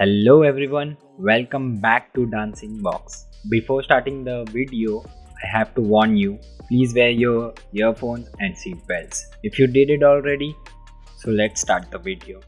Hello everyone, welcome back to Dancing Box. Before starting the video, I have to warn you, please wear your earphones and seat belts. If you did it already, so let's start the video.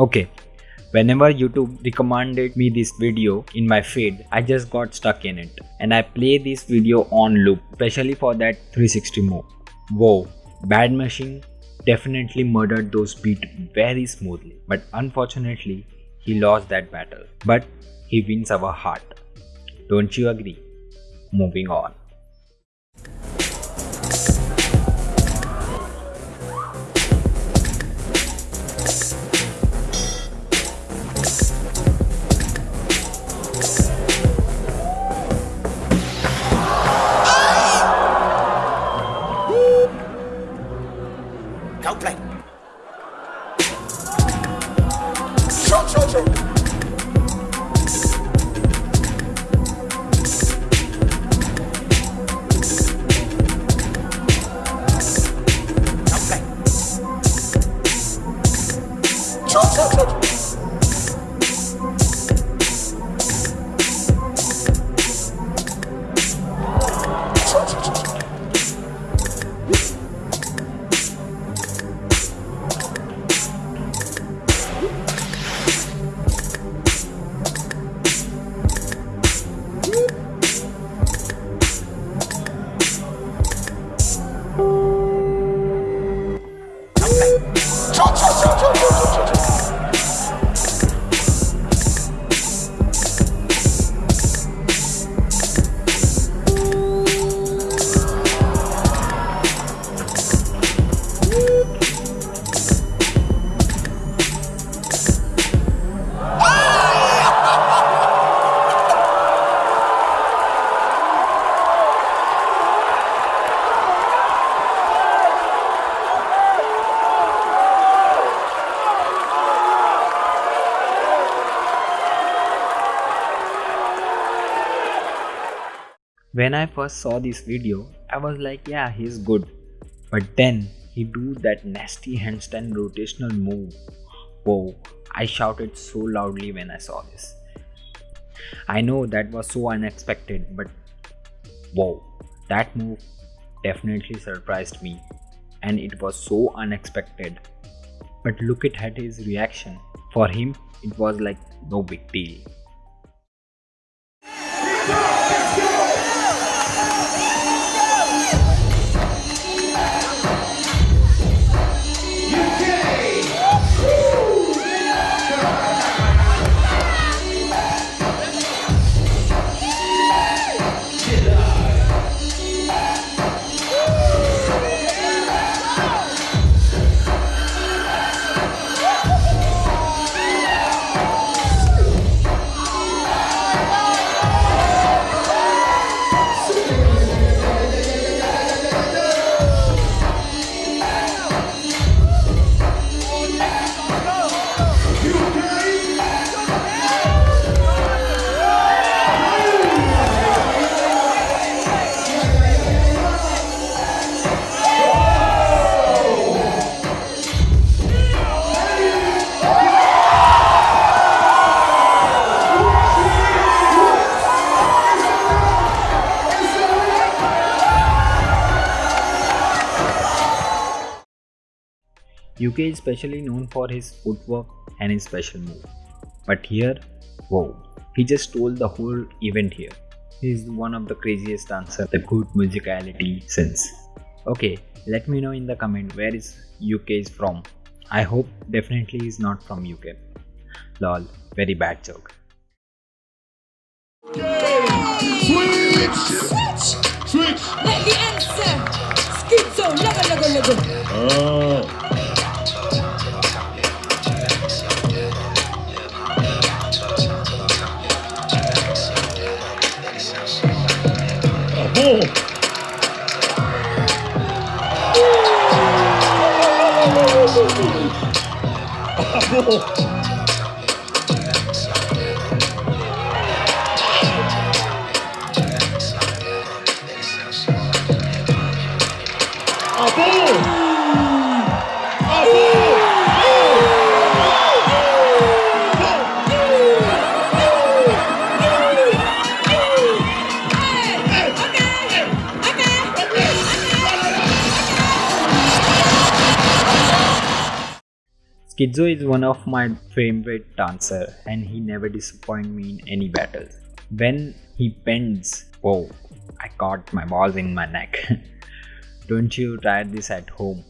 Okay, whenever YouTube recommended me this video in my feed, I just got stuck in it and I play this video on loop, especially for that 360 move. Whoa, Bad Machine definitely murdered those beats very smoothly, but unfortunately, he lost that battle. But he wins our heart. Don't you agree? Moving on. Coldplay. When I first saw this video, I was like, yeah, he's good. But then he do that nasty handstand rotational move. Whoa, I shouted so loudly when I saw this. I know that was so unexpected, but whoa, that move definitely surprised me. And it was so unexpected. But look at his reaction. For him, it was like no big deal. UK is specially known for his footwork and his special move. But here, whoa, he just stole the whole event here. He is one of the craziest dancers, the good musicality since. Okay, let me know in the comment where is UK is from. I hope definitely is not from UK. Lol, very bad joke. Switch! Switch! Switch! Let the answer. Schizo, lego, lego, lego. Oh. Oh! Schizo is one of my favorite dancer and he never disappoints me in any battles. When he bends, whoa, I caught my balls in my neck. Don't you try this at home.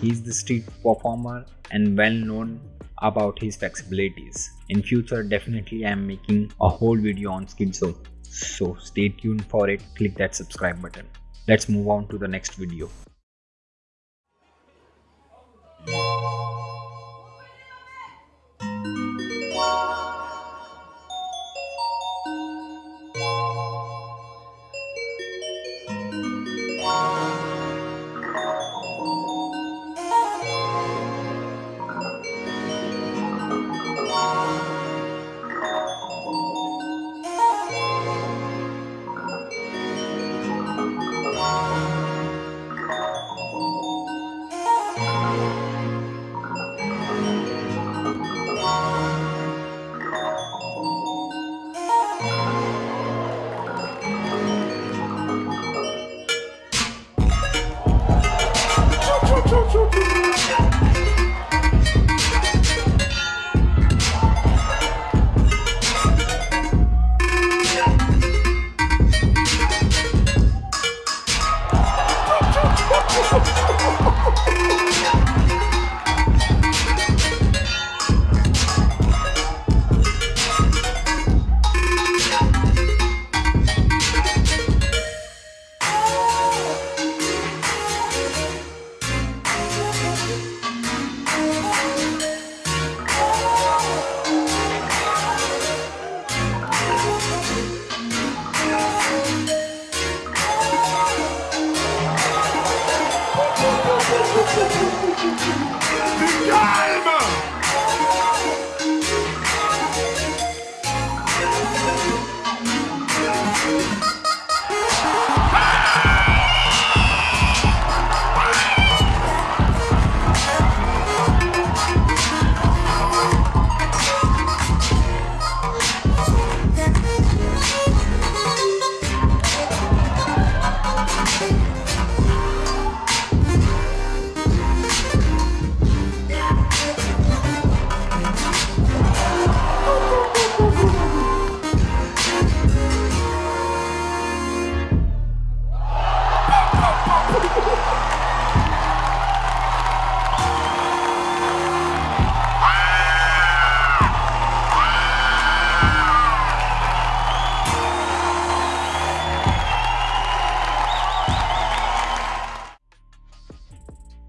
He's the street performer and well known about his flexibilities. In future definitely I am making a whole video on Schizo. So stay tuned for it, click that subscribe button. Let's move on to the next video.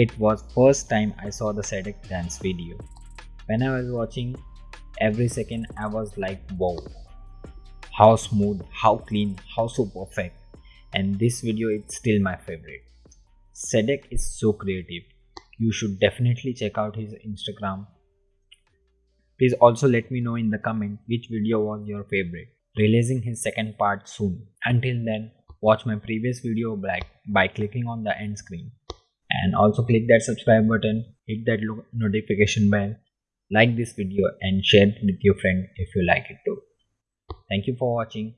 It was first time I saw the Sadeck dance video. When I was watching, every second I was like wow. How smooth, how clean, how so perfect. And this video is still my favorite. Sadeck is so creative. You should definitely check out his Instagram. Please also let me know in the comment which video was your favorite. Releasing his second part soon. Until then, watch my previous video by, by clicking on the end screen and also click that subscribe button hit that notification bell like this video and share it with your friend if you like it too. Thank you for watching